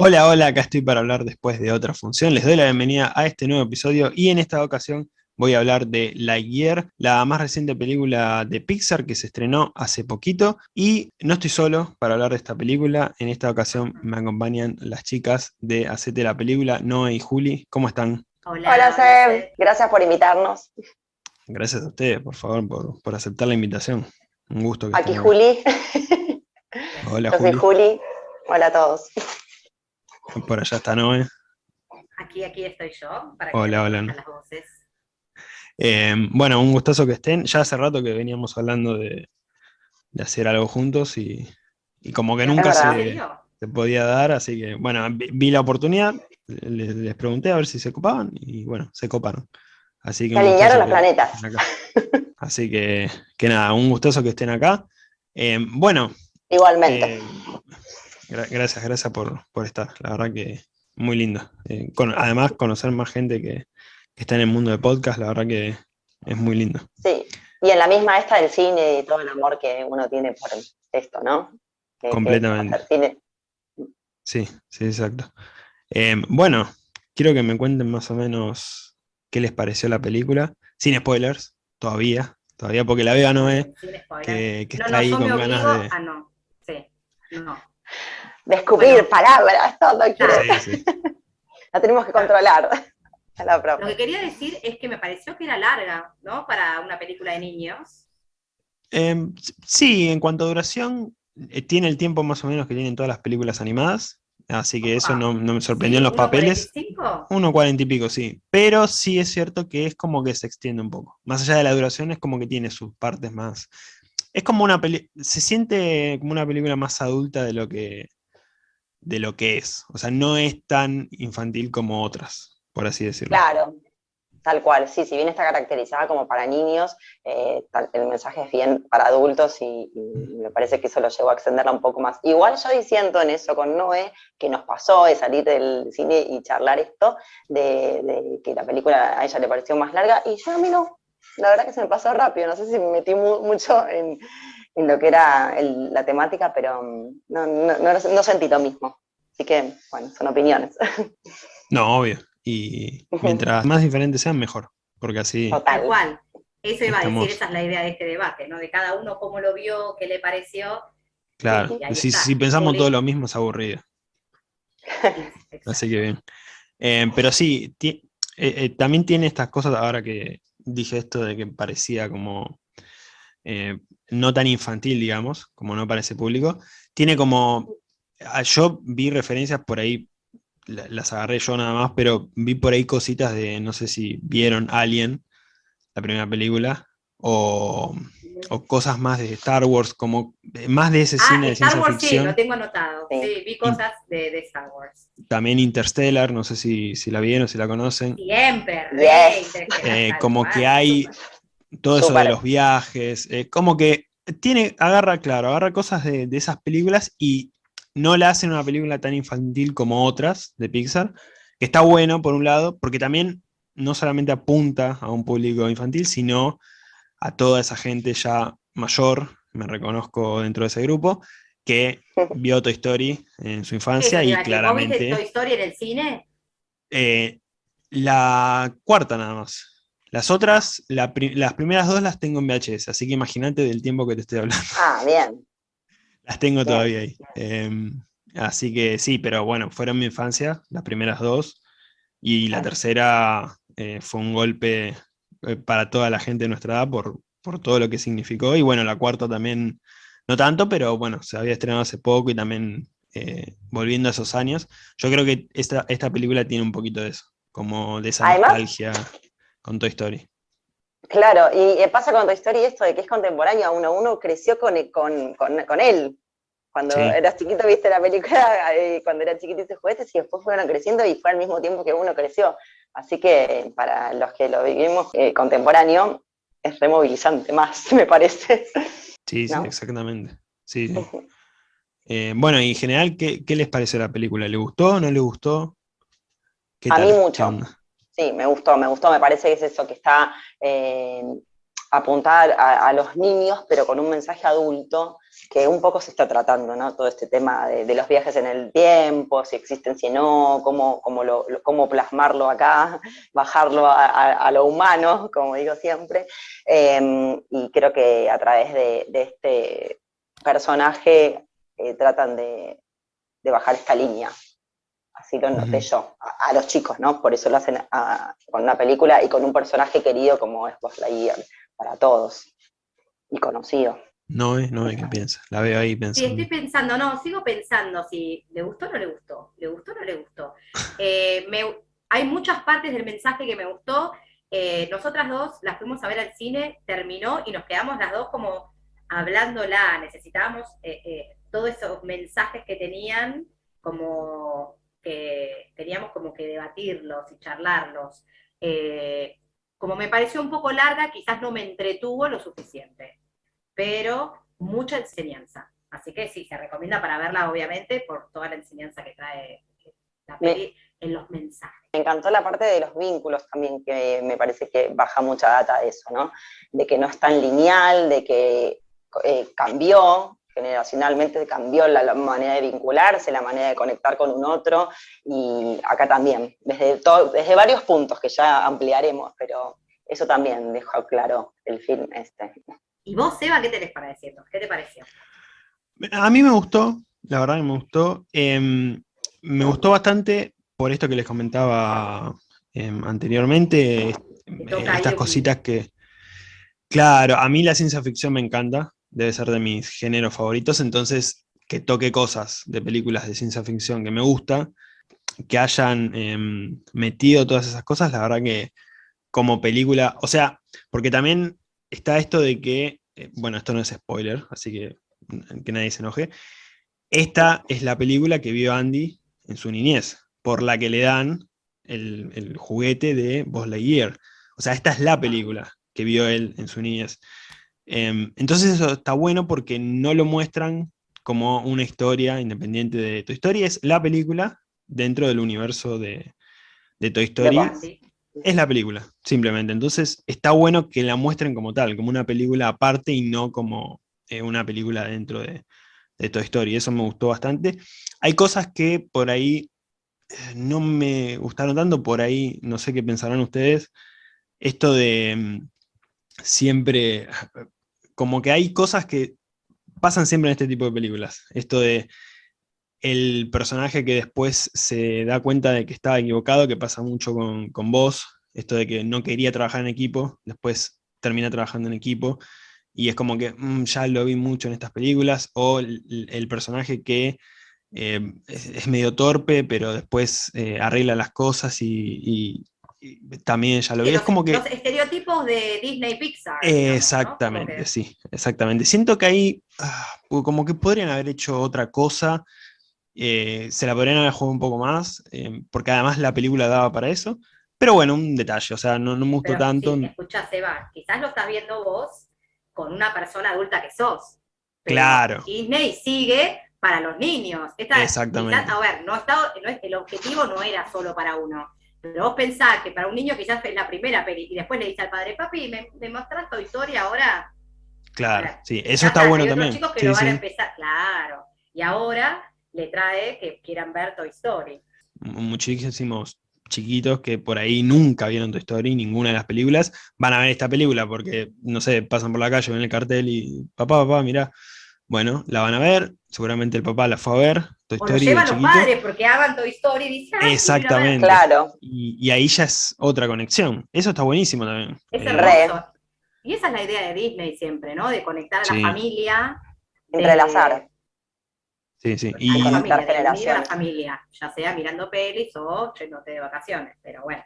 Hola, hola, acá estoy para hablar después de otra función. Les doy la bienvenida a este nuevo episodio y en esta ocasión voy a hablar de Lightyear, la más reciente película de Pixar que se estrenó hace poquito. Y no estoy solo para hablar de esta película, en esta ocasión me acompañan las chicas de Hacete la Película, Noé y Juli. ¿Cómo están? Hola, Hola Seb, gracias por invitarnos. Gracias a ustedes, por favor, por, aceptar la invitación. Un gusto. Aquí Juli. Hola, Yo Juli. soy Juli. Hola a todos. Por allá está Noé. Aquí, aquí estoy yo, para hola, hola. las voces. Eh, bueno, un gustazo que estén. Ya hace rato que veníamos hablando de, hacer algo juntos y, como que nunca se, podía dar, así que bueno, vi, la oportunidad, les, pregunté a ver si se copaban y bueno, se coparon. Así que se alinearon los planetas. Así que, que nada, un gustoso que estén acá. Eh, bueno. Igualmente. Eh, gracias, gracias por, estar. La verdad que muy lindo. Eh, además, conocer más gente que, está en el mundo de podcast, la verdad que es muy lindo. Sí, y en la misma esta del cine y todo el amor que uno tiene por esto, ¿no? Completamente. Sí, sí, exacto. Eh, bueno, quiero que me cuenten más o menos qué les pareció la película, sin spoilers, todavía, todavía porque la vea no es que, que está ahí con ganas de... Ah, no, sí, no descubrir palabras, todo la tenemos que controlar. Lo que quería decir es que me pareció que era larga, ¿no? Para una película de niños. Em, sí, en cuanto a duración, eh, tiene el tiempo más o menos que tienen todas las películas animadas, así que eso no, me sorprendió en los papeles. Uno cuarenta y pico, sí. Pero sí es cierto que es como que se extiende un poco. Más allá de la duración, es como que tiene sus partes más... Es como una película... Se siente como una película más adulta de lo que de lo que es. O sea, no es tan infantil como otras, por así decirlo. Claro, tal cual. Sí, si bien está caracterizada como para niños, eh, el mensaje es bien para adultos y, me parece que eso lo llevó a extenderla un poco más. Igual yo diciendo en eso con Noé, que nos pasó de salir del cine y charlar esto, de, que la película a ella le pareció más larga, y yo a mí no. La verdad que se me pasó rápido, no sé si me metí mucho en, en lo que era la temática, pero mm, no, no, sentí lo mismo. Así que, bueno, son opiniones. No, obvio. Y mientras más diferentes sean, mejor. Porque así... Tal cual. Eso iba a decir, esa es la idea de este debate, ¿no? De cada uno cómo lo vio, qué le pareció. Claro, si, si, pensamos todo lo mismo es aburrido. Así que bien. Eh, pero sí, eh, eh, también tiene estas cosas, ahora que dije esto de que parecía como no tan infantil, digamos, como no parece público, tiene como, ah, yo vi referencias por ahí, las agarré yo nada más, pero vi por ahí cositas de, no sé si vieron Alien, la primera película, o, cosas más de Star Wars, como más de ese ah, cine de Star ciencia Wars, ficción. Sí, lo tengo anotado. Sí, vi cosas de, Star Wars. También Interstellar, no sé si, si la vieron, si la conocen. Siempre, eh, como que hay todo eso de los viajes, eh, como que tiene, agarra, claro, agarra cosas de, esas películas y no la hacen una película tan infantil como otras de Pixar, que está bueno por un lado, porque también no solamente apunta a un público infantil, sino a toda esa gente ya mayor, me reconozco dentro de ese grupo, que vio Toy Story en su infancia y claramente... Toy Story en el cine? Eh, la cuarta nada más. Las otras, las primeras dos las tengo en VHS, así que imagínate del tiempo que te estoy hablando. Ah, bien. Las tengo todavía ahí. Em, así que sí, pero bueno, fueron mi infancia, las primeras dos, y la tercera eh, fue un golpe eh, para toda la gente de nuestra edad por, por todo lo que significó, y bueno, la cuarta también, no tanto, pero bueno, se había estrenado hace poco y también eh, volviendo a esos años, yo creo que esta, esta película tiene un poquito de eso, como de esa nostalgia con Toy Story. Claro, y pasa con Toy Story esto de que es contemporáneo a uno, uno creció con, con, con, él. Cuando eras chiquito viste la película, eh, cuando era chiquito hice juguetes y después fueron creciendo y fue al mismo tiempo que uno creció. Así que para los que lo vivimos eh, contemporáneo, es removilizante más, me parece. Sí, sí, exactamente. Sí, eh, bueno, y en general, ¿qué, ¿qué, les pareció la película? ¿Le gustó? ¿No le gustó? a mí mucho. Sí, me gustó, me gustó, me parece que es eso, que está, eh, apuntar a, los niños, pero con un mensaje adulto, que un poco se está tratando, ¿no? Todo este tema de, los viajes en el tiempo, si existen, si no, cómo, cómo, lo, cómo plasmarlo acá, bajarlo a, lo humano, como digo siempre. Em, y creo que a través de, este personaje eh, tratan de, bajar esta línea. Así lo noté yo, a, los chicos, ¿no? Por eso lo hacen con una película y con un personaje querido como es Buzz Lightyear para todos y conocido. No es, no es, ¿qué piensa? La veo ahí pensando. Sí, estoy pensando, no, sigo pensando si le gustó o no le gustó, le gustó o no le gustó. Eh, hay muchas partes del mensaje que me gustó. Eh, nosotras dos las fuimos a ver al cine, terminó y nos quedamos las dos como hablándola. Necesitábamos eh, todos esos mensajes que tenían, como que teníamos como que debatirlos y charlarlos como me pareció un poco larga, quizás no me entretuvo lo suficiente, pero mucha enseñanza. Así que sí, se recomienda para verla, obviamente, por toda la enseñanza que trae la peli en los mensajes. Me encantó la parte de los vínculos también, que me parece que baja mucha data de eso, ¿no? De que no es tan lineal, de que eh, cambió, generacionalmente cambió la, manera de vincularse, la manera de conectar con un otro, y acá también, desde, desde varios puntos que ya ampliaremos, pero eso también dejó claro el film este. ¿Y vos, Seba, qué tenés para decirnos? ¿Qué te pareció? A mí me gustó, la verdad que me gustó. Em, me gustó bastante por esto que les comentaba em, anteriormente, estas cositas que... Claro, a mí la ciencia ficción me encanta, debe ser de mis géneros favoritos, entonces que toque cosas de películas de ciencia ficción que me gusta, que hayan em, metido todas esas cosas, la verdad que como película, o sea, porque también está esto de que, eh, bueno, esto no es spoiler, así que que nadie se enoje, esta es la película que vio Andy en su niñez, por la que le dan el, el juguete de Buzz Lightyear. O sea, esta es la película que vio él en su niñez. Em, entonces eso está bueno porque no lo muestran como una historia independiente de Toy Story, es la película dentro del universo de, Toy Story. Es la película, simplemente. Entonces está bueno que la muestren como tal, como una película aparte y no como eh, una película dentro de, de Toy Story. Eso me gustó bastante. Hay cosas que por ahí eh, no me gustaron tanto, por ahí no sé qué pensarán ustedes. Esto de mm, siempre como que hay cosas que pasan siempre en este tipo de películas. Esto de el personaje que después se da cuenta de que estaba equivocado, que pasa mucho con, vos, esto de que no quería trabajar en equipo, después termina trabajando en equipo, y es como que mm, ya lo vi mucho en estas películas, o el, personaje que eh, es, medio torpe, pero después eh, arregla las cosas y, también ya lo vi. es como que... Los estereotipos de Disney Pixar. exactamente, sí, exactamente. Siento que ahí ah, como que podrían haber hecho otra cosa, eh, se la podrían haber jugado un poco más, eh, porque además la película daba para eso. Pero bueno, un detalle, o sea, no, no me gustó tanto. Sí, escucha, Seba, quizás lo estás viendo vos con una persona adulta que sos. claro. Disney sigue para los niños. Exactamente. a ver, no, está, el objetivo no era solo para uno. Pero vos pensás que para un niño quizás es la primera peli y después le dice al padre, papi, ¿me, me mostrás tu historia ahora? Claro, sí, eso está bueno hay también. chicos que lo van a empezar, claro. Y ahora le trae que quieran ver Toy Story. Muchísimos chiquitos que por ahí nunca vieron Toy Story, ninguna de las películas, van a ver esta película porque, no sé, pasan por la calle, ven el cartel y, papá, papá, mira, bueno, la van a ver, seguramente el papá la fue a ver, Toy Story. O llevan los padres porque hagan Toy Story y dicen, Exactamente. Claro. Y, ahí ya es otra conexión. Eso está buenísimo también. Es eh, Y esa es la idea de Disney siempre, ¿no? De conectar a la familia. Entrelazar. Sí, sí. Y a la la familia, ya sea mirando pelis o yéndote de vacaciones. Pero bueno,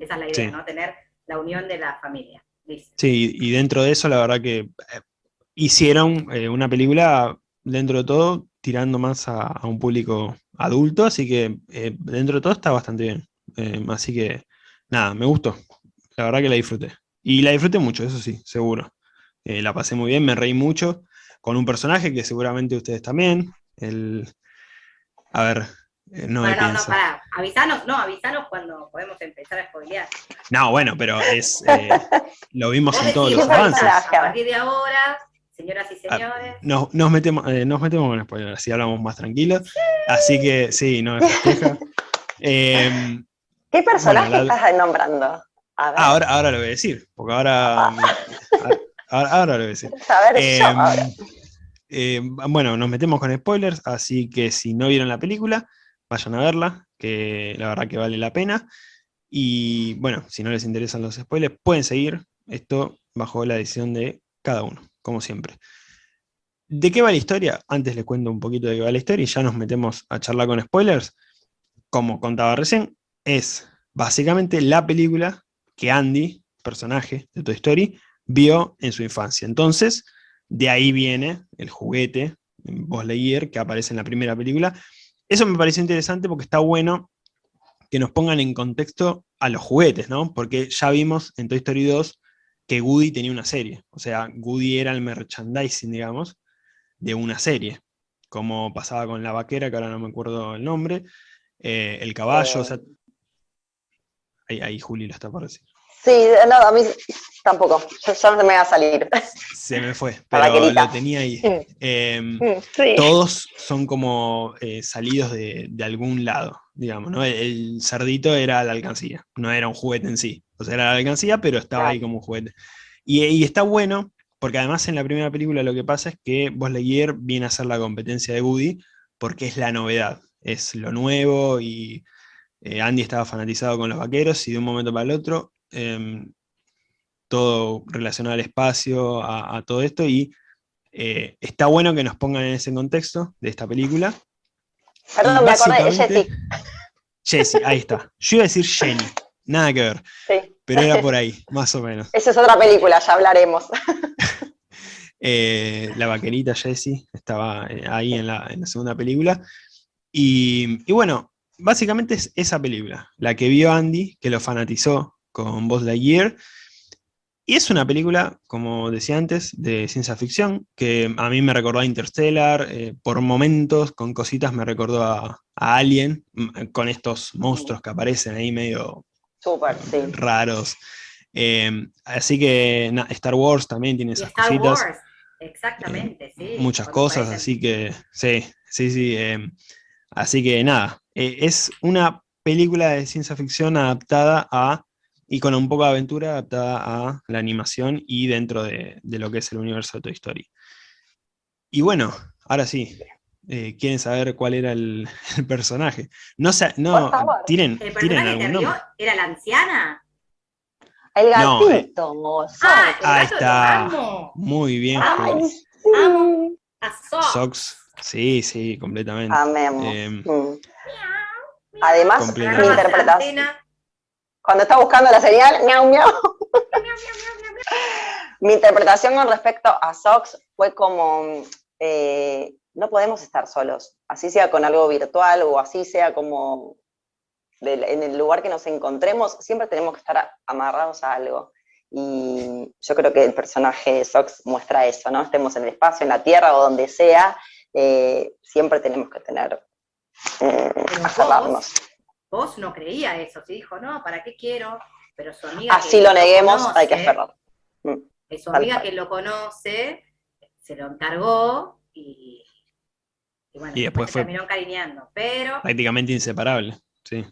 esa es la idea, ¿no? Tener la unión de la familia. Sí, y dentro de eso, la verdad que eh, hicieron eh, una película, dentro de todo, tirando más a, un público adulto, así que eh, dentro de todo está bastante bien. Eh, así que, nada, me gustó. La verdad que la disfruté. Y la disfruté mucho, eso sí, seguro. la pasé muy bien, me reí mucho con un personaje que seguramente ustedes también. El, a ver, no, no, no, pará. Avisanos, no, avisanos cuando podemos empezar a spoilear. No, bueno, pero es eh, lo vimos en todos los avances. A partir de ahora, señoras y ah, señores. nos, nos, metemos, eh, nos metemos con spoilers, así hablamos más tranquilos. Así que sí, no me festeja. Em, ¿Qué personaje estás nombrando? Ah, ahora, ahora lo voy a decir, porque ahora, ah. ahora, lo voy a decir. A ver, em, em, bueno, nos metemos con spoilers, así que si no vieron la película, vayan a verla, que la verdad que vale la pena. Y bueno, si no les interesan los spoilers, pueden seguir esto bajo la decisión de cada uno, como siempre. ¿De qué va la historia? Antes les cuento un poquito de qué va la historia y ya nos metemos a charlar con spoilers. Como contaba recién, es básicamente la película que Andy, personaje de Toy Story, vio en su infancia. Entonces, de ahí viene el juguete, Buzz Lightyear, que aparece en la primera película, eso me pareció interesante porque está bueno que nos pongan en contexto a los juguetes, ¿no? Porque ya vimos en Toy Story 2 que Woody tenía una serie. O sea, Woody era el merchandising, digamos, de una serie. Como pasaba con la vaquera, que ahora no me acuerdo el nombre, eh, el caballo, o sea... Ahí, ahí Juli lo está por decir. Sí, no, a mí tampoco, yo, no me va a salir. Se me fue, pero lo tenía ahí. Em, todos son como eh, salidos de, algún lado, digamos, ¿no? El, cerdito era la alcancía, no era un juguete en sí. O sea, era la alcancía, pero estaba ahí como un juguete. Y, está bueno, porque además en la primera película lo que pasa es que Buzz Lightyear viene a ser la competencia de Woody, porque es la novedad, es lo nuevo y... Eh, Andy estaba fanatizado con los vaqueros y de un momento para el otro Em, todo relacionado al espacio, a, todo esto, y eh, está bueno que nos pongan en ese contexto de esta película. Perdón, me acordé, de Jessie. Jessie, ahí está. Yo iba a decir Jenny, nada que ver. Pero era por ahí, más o menos. Esa es otra película, ya hablaremos. Eh, la vaquerita Jessie estaba eh, ahí en la, segunda película. Y, y, bueno, básicamente es esa película, la que vio Andy, que lo fanatizó con Buzz Lightyear. Y es una película, como decía antes, de ciencia ficción, que a mí me recordó a Interstellar, eh, por momentos, con cositas me recordó a, Alien, con estos monstruos que aparecen ahí medio raros. Eh, así que Star Wars también tiene esas Star cositas. Wars. Exactamente, sí. Muchas cosas, así que sí, sí, sí. Eh, así que nada, es una película de ciencia ficción adaptada a y con un poco de aventura adaptada a la animación y dentro de, lo que es el universo de Toy Story. Y bueno, ahora sí, eh, quieren saber cuál era el, personaje. No sé, no, tienen, ¿El tienen algún nombre. ¿Era la anciana? El gatito. No, eh. ah, Ahí está. Muy bien. Amo, a Sox. Sí, sí, completamente. Amemos. Eh, Además, mi interpretación cuando está buscando la señal, miau, miau. Mi interpretación con respecto a Sox fue como, eh, no podemos estar solos, así sea con algo virtual o así sea como en el lugar que nos encontremos, siempre tenemos que estar amarrados a algo. Y yo creo que el personaje de Sox muestra eso, ¿no? Estemos en el espacio, en la tierra o donde sea, eh, siempre tenemos que tener, eh. Vos no creía eso, se dijo, no, ¿para qué quiero? Pero su amiga. Así lo neguemos, hay que hacerlo. Mm, su amiga que lo conoce, se lo encargó y, y bueno, y después fue terminó encariñando, pero... Prácticamente inseparable, sí.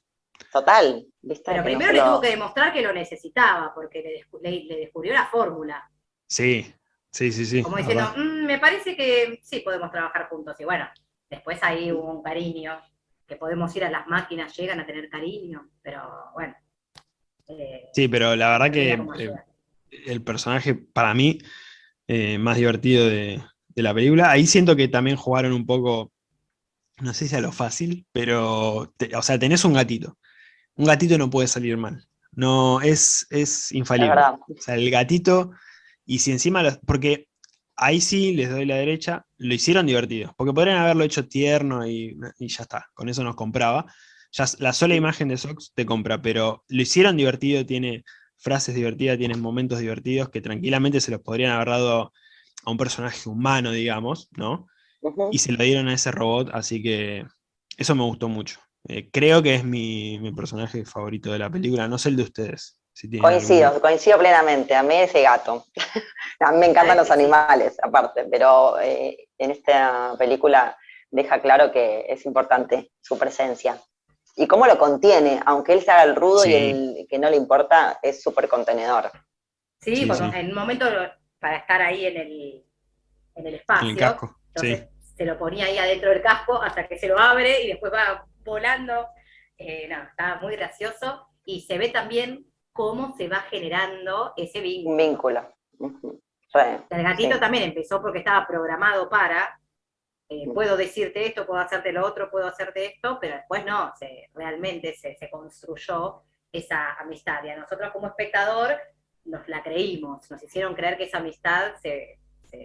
Total. Pero primero le tuvo que demostrar que lo necesitaba, porque le, descubrió la fórmula. Sí, sí, sí, sí. Como diciendo, mm, me parece que sí podemos trabajar juntos. Y bueno, después ahí hubo un cariño que podemos ir a las máquinas, llegan a tener cariño, pero bueno. Eh, sí, pero la verdad que eh, el personaje, para mí, eh, más divertido de, la película, ahí siento que también jugaron un poco, no sé si a lo fácil, pero, o sea, tenés un gatito. Un gatito no puede salir mal. No, es, es infalible. o sea, el gatito, y si encima, porque ahí sí les doy la derecha, lo hicieron divertido, porque podrían haberlo hecho tierno y, ya está, con eso nos compraba. Ya la sola imagen de Sox te compra, pero lo hicieron divertido, tiene frases divertidas, tiene momentos divertidos que tranquilamente se los podrían haber dado a un personaje humano, digamos, ¿no? Y se lo dieron a ese robot, así que eso me gustó mucho. Eh, creo que es mi, personaje favorito de la película, no sé el de ustedes. coincido, coincido plenamente. A mí ese gato. a mí me encantan los animales, aparte, pero eh, en esta película deja claro que es importante su presencia. Y cómo lo contiene, aunque él se haga el rudo y el que no le importa, es súper contenedor. Sí, en un momento para estar ahí en el, en el espacio. En el casco, entonces se lo ponía ahí adentro del casco hasta que se lo abre y después va volando. Eh, no, estaba muy gracioso. Y se ve también cómo se va generando ese vínculo. Vínculo. el gatito también empezó porque estaba programado para, eh, puedo decirte esto, puedo hacerte lo otro, puedo hacerte esto, pero después no, se, realmente se, se construyó esa amistad. Y a nosotros como espectador nos la creímos, nos hicieron creer que esa amistad se,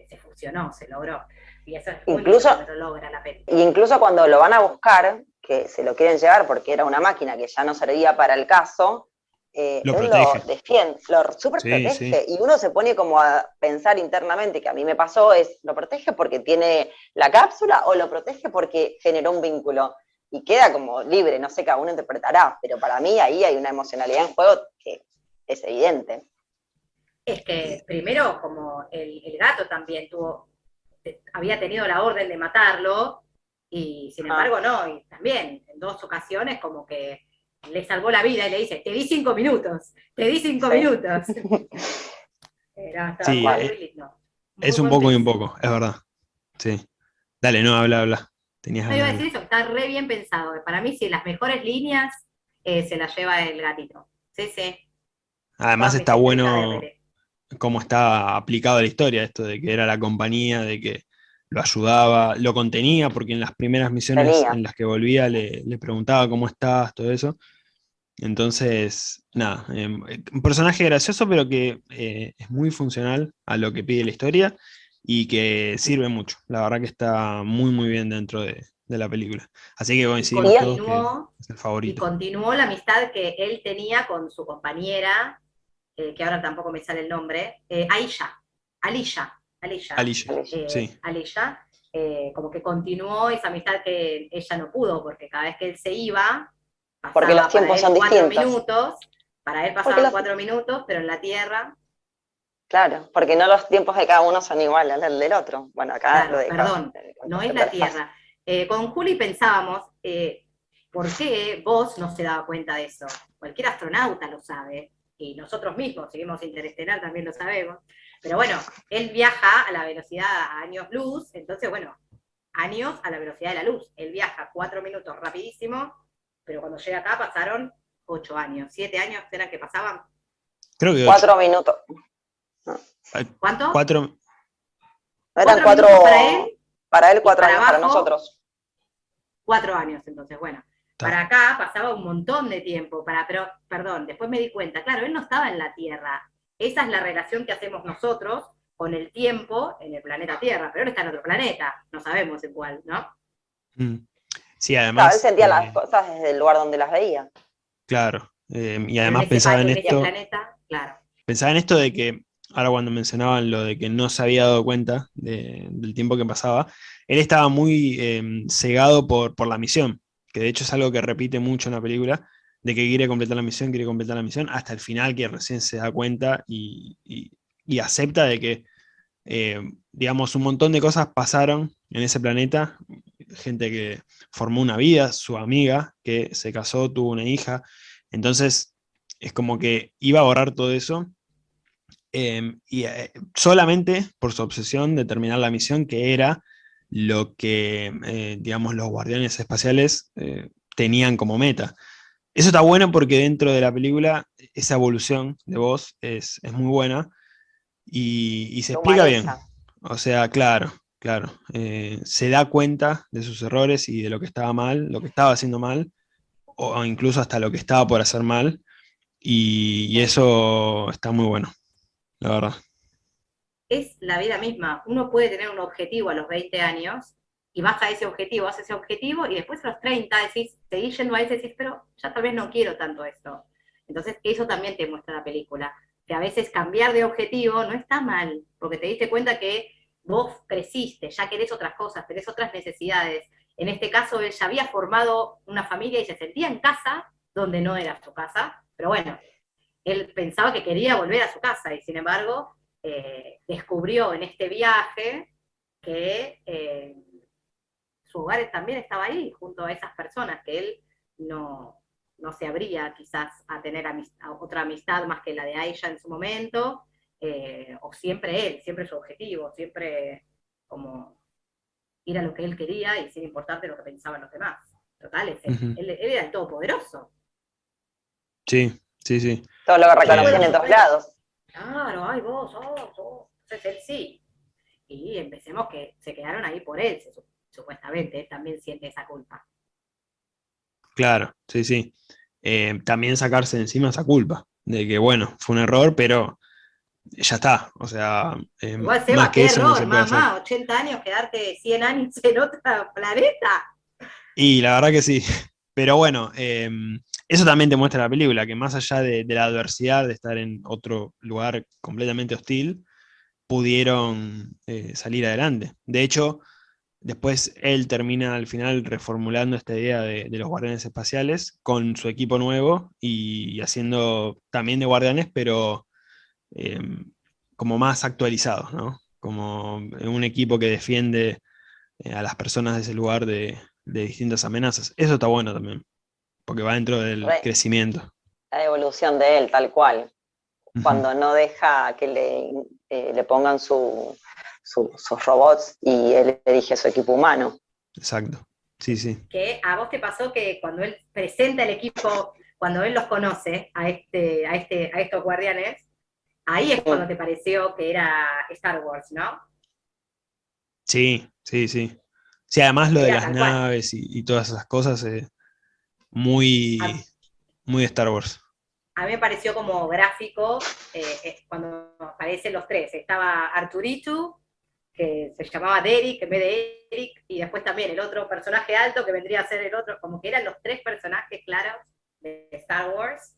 se, fusionó, se logró. Y eso es incluso, lo logra la Y incluso cuando lo van a buscar, que se lo quieren llevar porque era una máquina que ya no servía para el caso, eh, lo él lo defiende, lo super protege, y uno se pone como a pensar internamente, que a mí me pasó, es, ¿lo protege porque tiene la cápsula o lo protege porque generó un vínculo? Y queda como libre, no sé, cada uno interpretará, pero para mí ahí hay una emocionalidad en juego que es evidente es que primero, como el, gato también tuvo, había tenido la orden de matarlo, y sin ah. embargo no, y también en dos ocasiones como que le salvó la vida y le dice, te di cinco minutos, te di cinco minutos. sí, eh, es un poco y un poco, es verdad. Sí. Dale, no, habla, habla. Tenías no, iba a decir eso, está re bien pensado. Para mí, sí, las mejores líneas eh, se las lleva el gatito. Sí, sí. Además está bueno cómo está aplicado a la historia, esto de que era la compañía, de que lo ayudaba, lo contenía, porque en las primeras misiones en las que volvía le, preguntaba cómo estás, todo eso. Entonces, nada, em, un personaje gracioso, pero que eh, es muy funcional a lo que pide la historia y que sirve mucho. La verdad que está muy, muy bien dentro de, la película. Así que coincidimos todos que es el favorito. Y continuó la amistad que él tenía con su compañera eh, que ahora tampoco me sale el nombre, eh, Aisha, Alisha, Alisha, Alisha, eh, sí. Alisha como que continuó esa amistad que ella no pudo, porque cada vez que él se iba, porque los tiempos son cuatro minutos, para él pasaban cuatro minutos, pero en la Tierra... Claro, porque no los tiempos de cada uno son iguales al del otro. Bueno, acá lo de Perdón, no es la Tierra. con Juli pensábamos, ¿por qué vos no se daba cuenta de eso? Cualquier astronauta lo sabe y nosotros mismos, seguimos interestelar, también lo sabemos, pero bueno, él viaja a la velocidad a años luz, entonces bueno, años a la velocidad de la luz, él viaja cuatro minutos rapidísimo, pero cuando llega acá pasaron ocho años, siete años eran que pasaban. Creo que cuatro minutos. ¿Cuánto? Cuatro. Eran cuatro, para él, cuatro años para nosotros. Cuatro años, entonces, bueno. Para acá pasaba un montón de tiempo, para, pero, perdón, después me di cuenta, claro, él no estaba en la Tierra. Esa es la relación que hacemos nosotros con el tiempo en el planeta Tierra, pero él está en otro planeta, no sabemos en cuál, ¿no? Mm. Sí, además... Claro, él sentía las eh, cosas desde el lugar donde las veía. Claro, eh, y además pensaba en esto... Pensaba en esto de que, ahora cuando mencionaban lo de que no se había dado cuenta del tiempo que pasaba, él estaba muy eh, cegado por, por la misión que de hecho es algo que repite mucho en la película, de que quiere completar la misión, quiere completar la misión, hasta el final que recién se da cuenta y, acepta de que, eh, digamos, un montón de cosas pasaron en ese planeta, gente que formó una vida, su amiga, que se casó, tuvo una hija, entonces es como que iba a borrar todo eso, em, y eh, solamente por su obsesión de terminar la misión, que era lo que, eh, digamos, los guardianes espaciales eh, tenían como meta. Eso está bueno porque dentro de la película esa evolución de voz es, muy buena y, se explica bien. O sea, claro, claro. Eh, se da cuenta de sus errores y de lo que estaba mal, lo que estaba haciendo mal, o incluso hasta lo que estaba por hacer mal, y eso está muy bueno, la verdad es la vida misma. Uno puede tener un objetivo a los 20 años y vas a ese objetivo, haces ese objetivo y después a los 30 decís, seguís yendo a ese, decís, pero ya tal vez no quiero tanto esto. Entonces eso también te muestra la película, que a veces cambiar de objetivo no está mal, porque te diste cuenta que vos creciste, ya querés otras cosas, tenés otras necesidades, En este caso, él ya había formado una familia y se sentía en casa donde no era su casa, pero bueno, él pensaba que quería volver a su casa y sin embargo eh, descubrió en este viaje que eh, su hogar también estaba ahí, junto a esas personas, que él no, no se abría quizás a tener otra amistad más que la de Aisha en su momento, eh, o siempre él, siempre su objetivo, siempre como ir a lo que él quería y sin importarte lo que pensaban los demás. Total, él, era el todopoderoso. Sí, sí, sí. Todo lo que reconocen en todos lados. Claro, ay, vos, vos, vos. Entonces él sí. Y empecemos que se quedaron ahí por él, supuestamente, él también siente esa culpa. Claro, sí, sí. Eh, también sacarse encima esa culpa, de que bueno, fue un error, pero ya está. O sea, eh, Igual, más que eso error, mamá, 80 años, quedarte 100 años en otro planeta. Y la verdad que sí. Pero bueno, em, eso también te muestra la película, que más allá de, la adversidad de estar en otro lugar completamente hostil, pudieron eh, salir adelante. De hecho, después él termina al final reformulando esta idea de, los guardianes espaciales con su equipo nuevo y, haciendo también de guardianes, pero em, como más actualizados, ¿no? Como un equipo que defiende eh, a las personas de ese lugar de, de distintas amenazas. Eso está bueno también, porque va dentro del crecimiento. La evolución de él, tal cual. Cuando no deja que le, eh, le pongan sus robots y él elige su equipo humano. Exacto, sí, sí. Que a vos te pasó que cuando él presenta el equipo, cuando él los conoce a, este, a, este, a estos guardianes, ahí es cuando te pareció que era Star Wars, ¿no? Sí, sí, sí. Sí, además lo de las naves y, todas esas cosas, eh, muy, muy Star Wars. A mí me pareció como gráfico eh, cuando aparecen los tres. Estaba Arturito, que se llamaba Derek en vez de Eric, y después también el otro personaje alto que vendría a ser el otro, como que eran los tres personajes claros de Star Wars.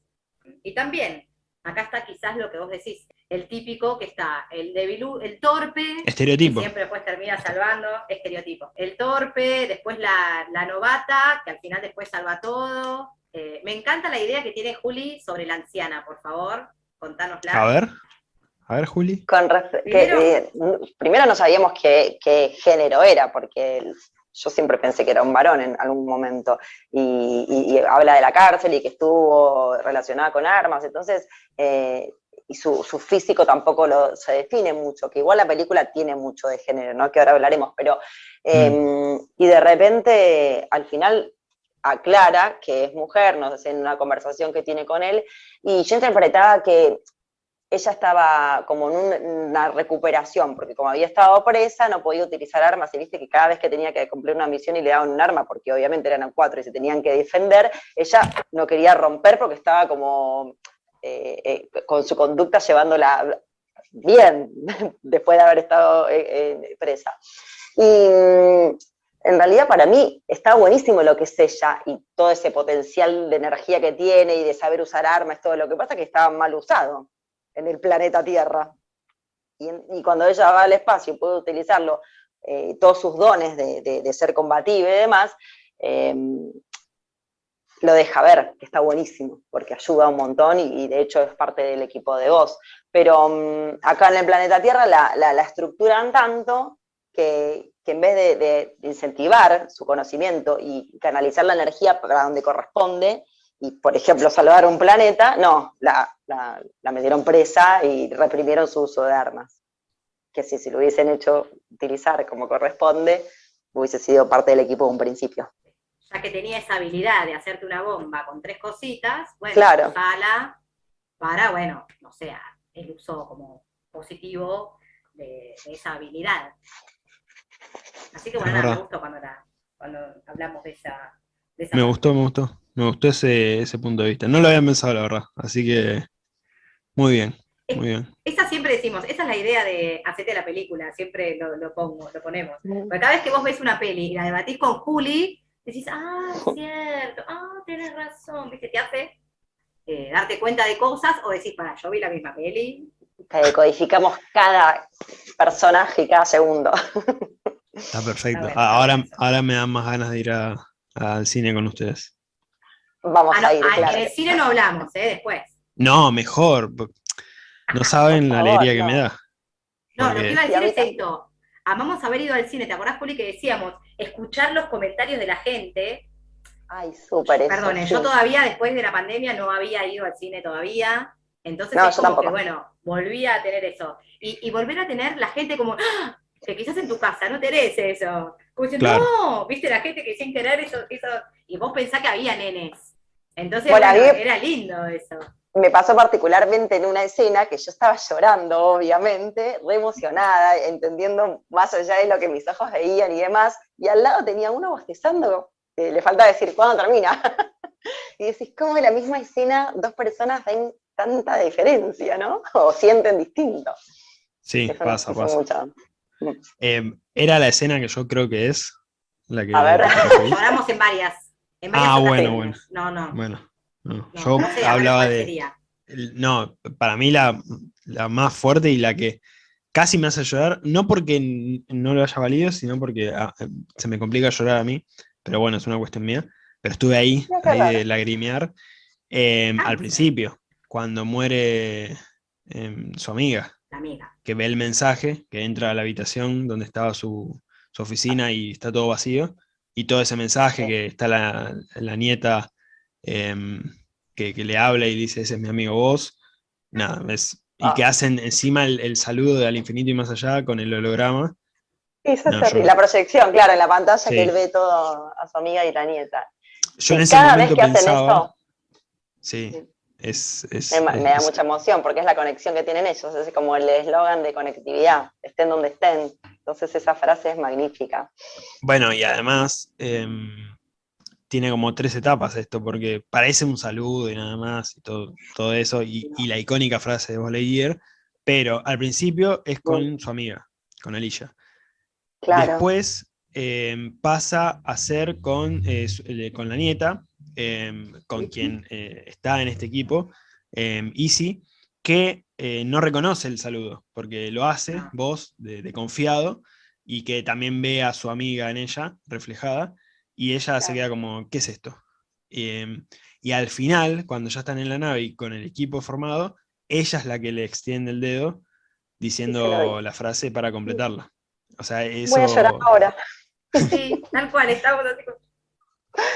Y también, acá está quizás lo que vos decís, el típico que está, el debilú, el torpe, estereotipo. siempre después termina salvando, estereotipo. El torpe, después la, novata, que al final después salva todo. Eh, me encanta la idea que tiene Juli sobre la anciana, por favor, contanosla. A ver, a ver, Juli. Con primero, eh, primero no sabíamos qué, género era, porque yo siempre pensé que era un varón en algún momento, y, habla de la cárcel y que estuvo relacionada con armas, entonces eh, y su, físico tampoco lo, se define mucho, que igual la película tiene mucho de género, ¿no? que ahora hablaremos, pero... Em. Y de repente, al final, aclara que es mujer, no sé, en una conversación que tiene con él, y yo interpretaba que ella estaba como en una recuperación, porque como había estado presa, no podía utilizar armas, y viste que cada vez que tenía que cumplir una misión y le daban un arma, porque obviamente eran cuatro y se tenían que defender, ella no quería romper porque estaba como eh, eh, con su conducta llevándola bien, después de haber estado eh, presa. Y mm, en realidad para mí está buenísimo lo que es ella y todo ese potencial de energía que tiene y de saber usar armas, todo lo que pasa es que estaba mal usado en el planeta Tierra. Y, cuando ella va al espacio y puede utilizarlo, todos sus dones de, ser combativa y demás, lo deja ver, que está buenísimo, porque ayuda un montón y, de hecho es parte del equipo de voz. Pero mm, acá en el planeta Tierra la, la, estructuran tanto que, en vez de, incentivar su conocimiento y canalizar la energía para donde corresponde, y por ejemplo salvar un planeta, no, la, la, metieron presa y reprimieron su uso de armas. Que si, si lo hubiesen hecho utilizar como corresponde, hubiese sido parte del equipo de un principio ya que tenía esa habilidad de hacerte una bomba con tres cositas, bueno, claro. para, bueno, no sea, el uso como positivo de, esa habilidad. Así que bueno, me gustó cuando, hablamos de esa, Me gustó, me gustó. Me gustó ese, ese punto de vista. No lo había pensado, la verdad. Así que, muy bien. Muy bien. Esa siempre decimos, esa es la idea de hacerte la película, siempre lo, lo, pongo, lo ponemos. Porque cada vez que vos ves una peli y la debatís con Juli, decís, ah, es cierto, ah, tienes razón, ¿viste? Te hace eh, darte cuenta de cosas o decís, para, yo vi la misma peli. codificamos cada personaje y cada segundo. Está perfecto. ahora, ahora me dan más ganas de ir al cine con ustedes. Vamos ah, a ir, claro. En el cine no hablamos, ¿eh? Después. No, mejor. No saben la alegría que me da. No, lo que iba a decir es esto. Amamos haber ido al cine. ¿Te acordás, Juli, que decíamos escuchar los comentarios de la gente? Ay, súper. Perdone, yo todavía, después de la pandemia, no había ido al cine todavía. Entonces, es como que, bueno, volví a tener eso. Y, volver a tener la gente como, ¡Ah! que quizás en tu casa no tenés eso. Como diciendo, no, viste la gente que sin querer eso, eso. Y vos pensás que había nenes. Entonces, era lindo eso me pasó particularmente en una escena que yo estaba llorando, obviamente, re emocionada, entendiendo más allá de lo que mis ojos veían y demás, y al lado tenía uno bostezando, le falta decir, ¿cuándo termina? y decís, ¿cómo en la misma escena dos personas ven tanta diferencia, ¿no? O sienten distinto. Sí, pasa, pasa. Em, era la escena que yo creo que es la que... A ver. Lloramos en varias. En ah, bueno, bueno. No, no. Bueno. yo hablaba de. No, para mí la, más fuerte y la que casi me hace llorar, no porque no lo haya valido, sino porque ah, se me complica llorar a mí, pero bueno, es una cuestión mía. Pero estuve ahí, ahí de lagrimear em, al principio, cuando muere em, su amiga, que ve el mensaje, que entra a la habitación donde estaba su, oficina y está todo vacío, y todo ese mensaje que está la, la nieta Em, que, le habla y dice, ese es mi amigo vos, nada, y ah. que hacen encima el, saludo de al infinito y más allá con el holograma. Eso es La proyección, claro, en la pantalla que él ve todo a su amiga y la nieta. Yo en ese momento pensaba, Sí, es, me, da mucha emoción porque es la conexión que tienen ellos, es como el eslogan de conectividad, estén donde estén. Entonces esa frase es magnífica. Bueno, y además, em, tiene como tres etapas esto, porque parece un saludo y nada más, y todo, todo eso, y, la icónica frase de Buzz pero al principio es con su amiga, con Alicia. Después em, pasa a ser con, eh, con la nieta, con quien eh, está en este equipo, eh, Easy, que eh, no reconoce el saludo, porque lo hace, ah. voz de confiado, y que también ve a su amiga en ella reflejada, y ella se queda como, ¿qué es esto? Em, y al final, cuando ya están en la nave y con el equipo formado, ella es la que le extiende el dedo diciendo la frase para completarla. O sea, eso... Voy a llorar ahora. Sí, tal cual, estamos así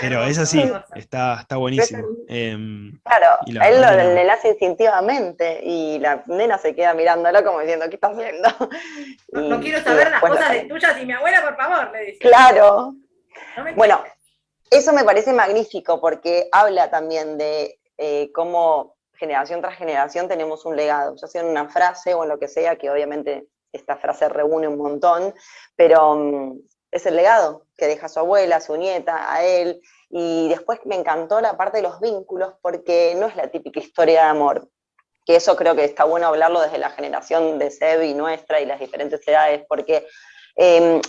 Pero es así, está, está buenísimo. Em, claro, él lo, le hace instintivamente y la nena se queda mirándolo como diciendo, ¿qué estás haciendo? No, quiero saber las cosas de tuyas y mi abuela, por favor, le dice. Claro, bueno, eso me parece magnífico porque habla también de eh, cómo generación tras generación tenemos un legado, ya sea en una frase o en lo que sea, que obviamente esta frase reúne un montón, pero mm, es el legado que deja su abuela, su nieta, a él, y después me encantó la parte de los vínculos porque no es la típica historia de amor, que eso creo que está bueno hablarlo desde la generación de Seb y nuestra y las diferentes edades, porque em,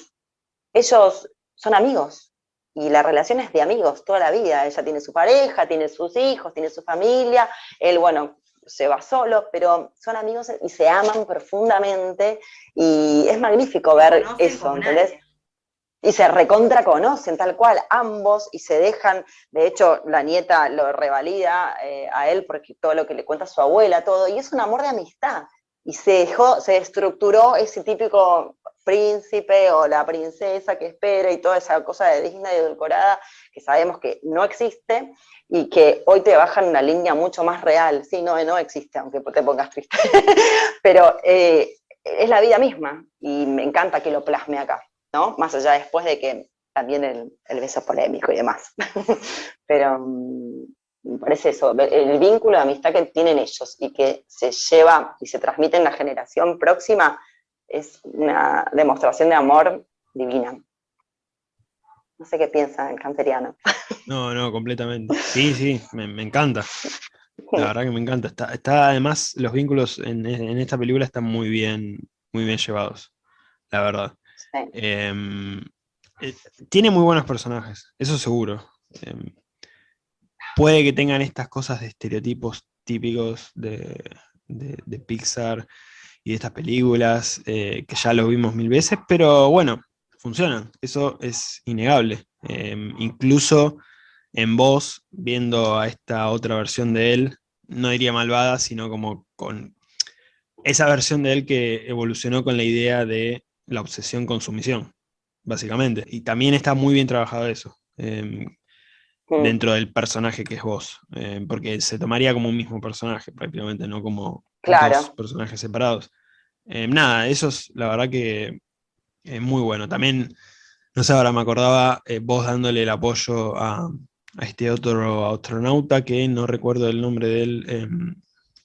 ellos son amigos, y la relación es de amigos toda la vida. Ella tiene su pareja, tiene sus hijos, tiene su familia, él, bueno, se va solo, pero son amigos y se aman profundamente, y es magnífico ver eso, ¿entendés? Y se recontra conocen, tal cual, ambos, y se dejan, de hecho, la nieta lo revalida eh, a él porque todo lo que le cuenta su abuela, todo, y es un amor de amistad. Y se dejó, se estructuró ese típico príncipe o la princesa que espera y toda esa cosa de digna y edulcorada que sabemos que no existe y que hoy te bajan una línea mucho más real. Sí, no, no existe, aunque te pongas triste. Pero eh, es la vida misma y me encanta que lo plasme acá, Más allá después de que también el, beso polémico y demás. Pero mm, me parece eso, el vínculo de amistad que tienen ellos y que se lleva y se transmite en la generación próxima es una demostración de amor divina. No sé qué piensa el canceriano. No, no, completamente. Sí, sí, me, encanta. La verdad que me encanta. Está, además, los vínculos en, esta película están muy bien, muy bien llevados, la verdad. Em, eh, tiene muy buenos personajes, eso seguro. Em, puede que tengan estas cosas de estereotipos típicos de, de Pixar, y de estas películas, eh, que ya lo vimos mil veces, pero bueno, funcionan, eso es innegable. Em, incluso en voz, viendo a esta otra versión de él, no diría malvada, sino como con esa versión de él que evolucionó con la idea de la obsesión con sumisión, básicamente. Y también está muy bien trabajado eso, em, dentro del personaje que es vos, em, porque se tomaría como un mismo personaje prácticamente, no como dos personajes separados. nada, eso es la verdad que es muy bueno. También no sé, ahora me acordaba eh, vos dándole el apoyo a, este otro astronauta que no recuerdo el nombre del em,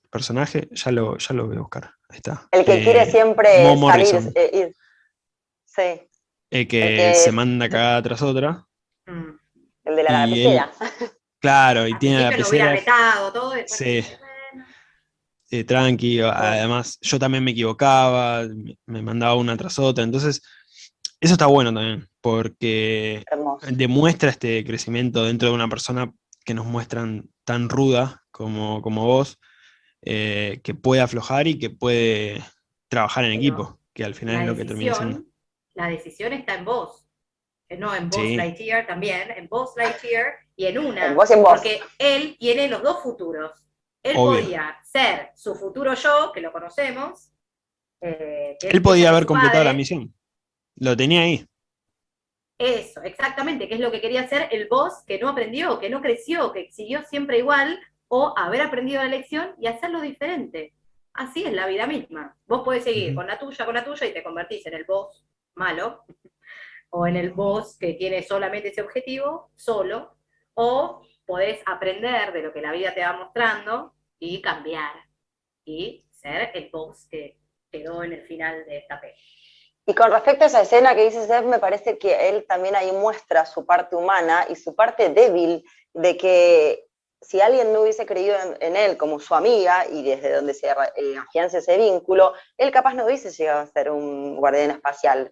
personaje, ya lo, ya lo voy a buscar. Ahí está. El que quiere eh, siempre salir, eh, Sí. El que, se manda cagada tras otra. Mm. El de la lapicera. Claro, y tiene la lapicera. todo, sí. tranqui, además yo también me equivocaba, me mandaba una tras otra, entonces eso está bueno también, porque demuestra este crecimiento dentro de una persona que nos muestran tan ruda como, como vos, eh, que puede aflojar y que puede trabajar en equipo, que al final es lo que termina siendo. La decisión está en vos, eh, no en vos Lightyear también, en vos Lightyear y en una, porque él tiene los dos futuros. Él podía ser su futuro yo, que lo conocemos. Eh, él podía haber completado la misión. Lo tenía ahí. Eso, exactamente, que es lo que quería hacer el boss que no aprendió, que no creció, que siguió siempre igual, o haber aprendido la lección y hacerlo diferente. Así es la vida misma. Vos podés seguir con la tuya, con la tuya, y te convertís en el boss malo, o en el boss que tiene solamente ese objetivo, solo, o podés aprender de lo que la vida te va mostrando y cambiar, y ser el boss que quedó en el final de esta peli. Y con respecto a esa escena que dice Seth, me parece que él también ahí muestra su parte humana y su parte débil de que si alguien no hubiese creído en, él como su amiga y desde donde se eh, afianza ese vínculo, él capaz no hubiese llegado a ser un guardián espacial.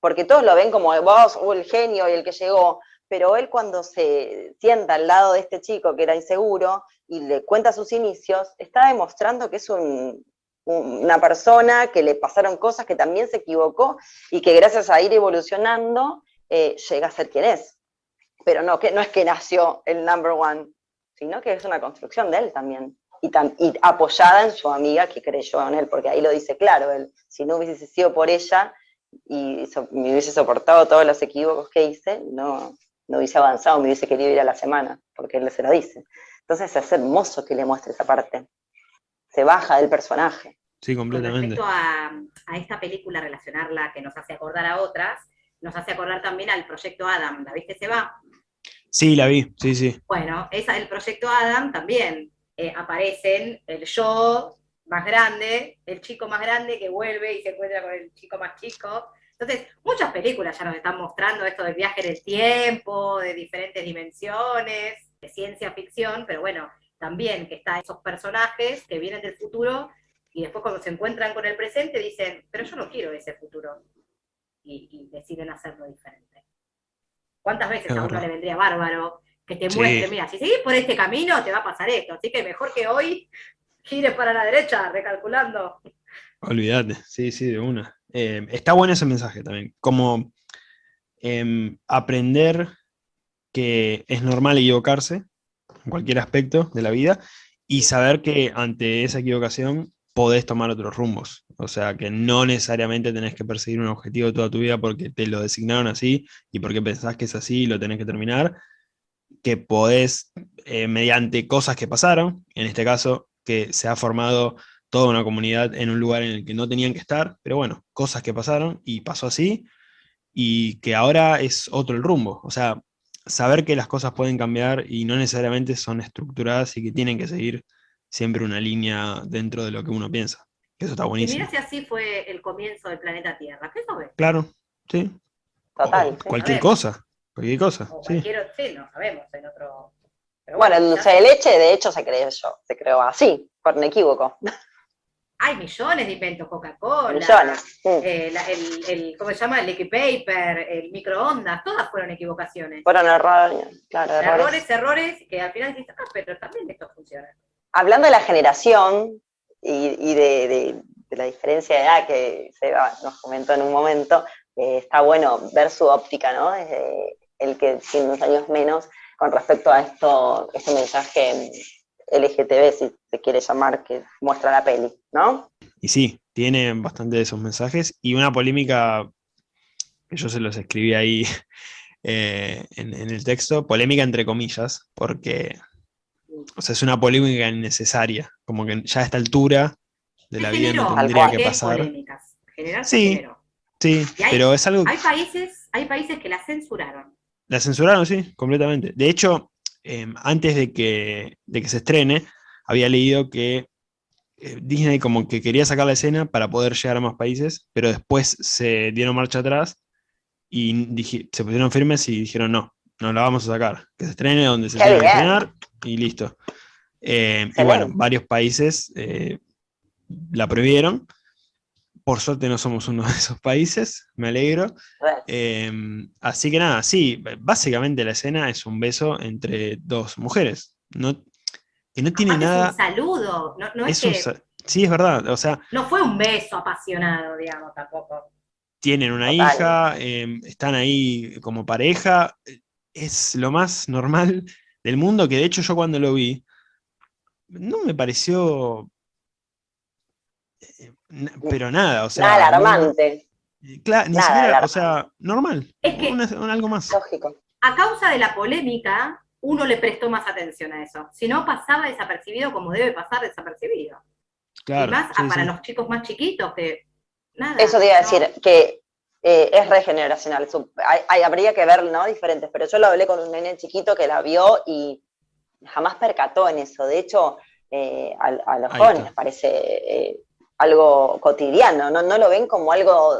Porque todos lo ven como vos o el genio y el que llegó, pero él cuando se sienta al lado de este chico que era inseguro y le cuenta sus inicios, está demostrando que es un, una persona que le pasaron cosas, que también se equivocó y que gracias a ir evolucionando eh, llega a ser quien es. Pero no, que, no es que nació el number one, sino que es una construcción de él también. Y, apoyada en su amiga que creyó en él, porque ahí lo dice claro, si no hubiese sido por ella y me hubiese soportado todos los equívocos que hice, no, no hubiese avanzado, me hubiese querido ir a la semana, porque él se lo dice. Entonces es hermoso que le muestre esa parte. Se baja del personaje. Sí, completamente. Con respecto a, esta película, relacionarla que nos hace acordar a otras, nos hace acordar también al Proyecto Adam. ¿La viste, se va? Sí, la vi, sí, sí. Bueno, esa del Proyecto Adam también eh, aparecen el yo más grande, el chico más grande que vuelve y se encuentra con el chico más chico. Entonces, muchas películas ya nos están mostrando esto del viaje en el tiempo, de diferentes dimensiones, de ciencia ficción, pero bueno, también que están esos personajes que vienen del futuro y después cuando se encuentran con el presente dicen, pero yo no quiero ese futuro, y, deciden hacerlo diferente. ¿Cuántas veces a uno le vendría bárbaro que te muestre, mira, si seguís por este camino te va a pasar esto, así que mejor que hoy gires para la derecha, recalculando. Olvídate, sí, sí, de una. Eh, está bueno ese mensaje también, como em, aprender que es normal equivocarse en cualquier aspecto de la vida y saber que ante esa equivocación podés tomar otros rumbos. O sea, que no necesariamente tenés que perseguir un objetivo toda tu vida porque te lo designaron así y porque pensás que es así y lo tenés que terminar. Que podés, eh, mediante cosas que pasaron, en este caso, que se ha formado toda una comunidad en un lugar en el que no tenían que estar, pero bueno, cosas que pasaron y pasó así, y que ahora es otro el rumbo. O sea, saber que las cosas pueden cambiar y no necesariamente son estructuradas y que tienen que seguir siempre una línea dentro de lo que uno piensa. Eso está buenísimo. Y mira si así fue el comienzo del planeta Tierra. ¿Qué sabes? Claro, sí. Total. cualquier cosa. Cualquier cosa. sí. sí, no sabemos en otro. Bueno, el dulce de leche, de hecho, se creó yo, se creó así, por inequívoco. Hay millones de inventos, Coca-Cola, millones. Eh, el, ¿cómo se llama? El liquid paper, el microondas, todas fueron equivocaciones. Fueron errores, claro, errores. Errores, errores, que al final dices, ah, pero también esto funciona hablando de la generación y, de, la diferencia de edad que Seba nos comentó en un momento, está bueno ver su óptica, ¿no? Desde el que tiene unos años menos con respecto a esto, este mensaje LGTB, si se quiere llamar, que muestra la peli, ¿no? Y sí, tiene bastante de esos mensajes y una polémica que yo se los escribí ahí eh, en, el texto, polémica entre comillas, porque o sea, es una polémica innecesaria, como que ya a esta altura de la vida no tendría que pasar. Sí, sí, pero es algo... Hay países, hay países que la censuraron. La censuraron, sí, completamente. De hecho, em, antes de que, de que se estrene, había leído que eh, Disney como que quería sacar la escena para poder llegar a más países, pero después se dieron marcha atrás y se pusieron firmes y dijeron no, no la vamos a sacar, que se estrene donde se tiene que estrenar y listo. Em, y bueno, varios países eh, la prohibieron, por suerte no somos uno de esos países, me alegro. Em, así que nada, sí, básicamente la escena es un beso entre dos mujeres. No, que no tiene nada. Es un saludo, no, es, Sí, es verdad, o sea. No fue un beso apasionado, digamos, tampoco. Tienen una hija, em, están ahí como pareja. Es lo más normal del mundo, que de hecho yo cuando lo vi, no me pareció eh, pero nada, o sea. Nada alarmante. claro, ni siquiera, o sea, normal. Es que, algo más. Lógico. A causa de la polémica, uno le prestó más atención a eso. Si no, pasaba desapercibido como debe pasar desapercibido. Claro. Y más para los chicos más chiquitos, que nada. Eso te iba a decir, que eh, es regeneracional. Hay, habría que ver, ¿no? Diferentes, pero yo lo hablé con un nene chiquito que la vio y jamás percató en eso. De hecho, eh, a, los jóvenes les parece algo cotidiano, ¿no? no lo ven como algo